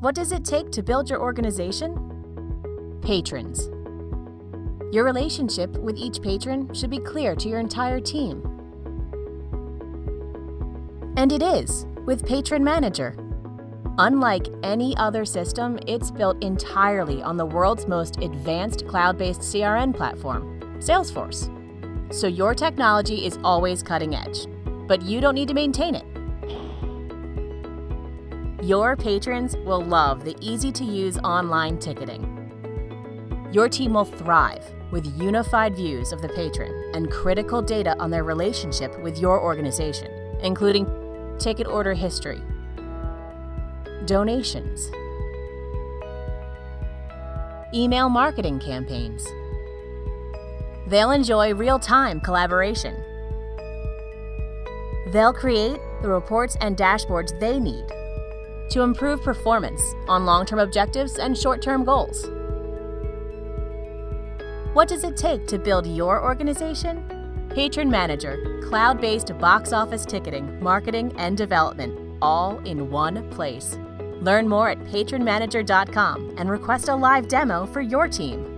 What does it take to build your organization? Patrons. Your relationship with each patron should be clear to your entire team. And it is with Patron Manager. Unlike any other system, it's built entirely on the world's most advanced cloud based CRM platform, Salesforce. So your technology is always cutting edge, but you don't need to maintain it. Your patrons will love the easy to use online ticketing. Your team will thrive with unified views of the patron and critical data on their relationship with your organization, including ticket order history, donations, email marketing campaigns. They'll enjoy real time collaboration. They'll create the reports and dashboards they need to improve performance on long term objectives and short term goals. What does it take to build your organization? Patron Manager, cloud based box office ticketing, marketing, and development, all in one place. Learn more at patronmanager.com and request a live demo for your team.